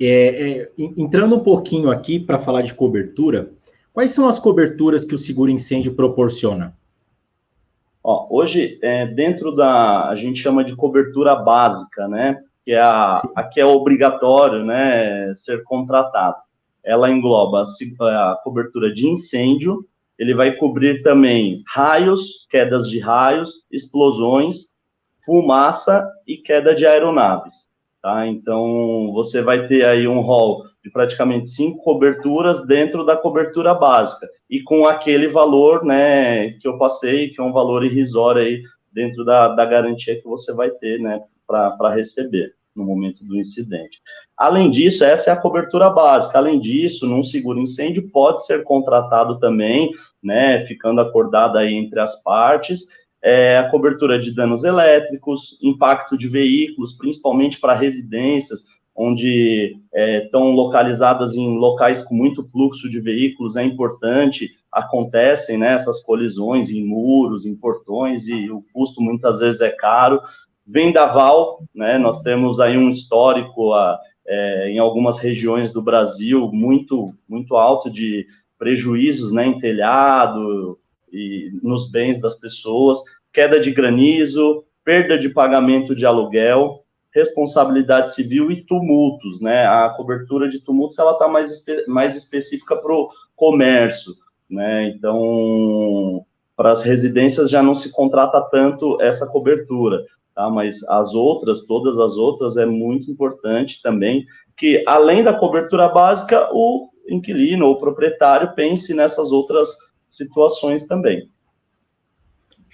É, é, entrando um pouquinho aqui para falar de cobertura, quais são as coberturas que o seguro incêndio proporciona? Ó, hoje, é, dentro da, a gente chama de cobertura básica, né? Que é a, a que é obrigatório, né, ser contratado. Ela engloba a, a cobertura de incêndio, ele vai cobrir também raios, quedas de raios, explosões, fumaça e queda de aeronaves. Tá? Então, você vai ter aí um rol de praticamente cinco coberturas dentro da cobertura básica e com aquele valor, né, que eu passei, que é um valor irrisório aí dentro da, da garantia que você vai ter, né, para receber no momento do incidente. Além disso, essa é a cobertura básica. Além disso, num seguro incêndio pode ser contratado também, né, ficando acordado aí entre as partes, é, a cobertura de danos elétricos, impacto de veículos, principalmente para residências, onde é, estão localizadas em locais com muito fluxo de veículos, é importante, acontecem né, essas colisões em muros, em portões, e o custo muitas vezes é caro. Vendaval, né, nós temos aí um histórico a, é, em algumas regiões do Brasil muito, muito alto de prejuízos né, em telhado, e nos bens das pessoas, queda de granizo, perda de pagamento de aluguel, responsabilidade civil e tumultos, né? A cobertura de tumultos ela está mais, espe mais específica para o comércio, né? Então, para as residências já não se contrata tanto essa cobertura, tá? Mas as outras, todas as outras, é muito importante também que, além da cobertura básica, o inquilino ou proprietário pense nessas outras situações também.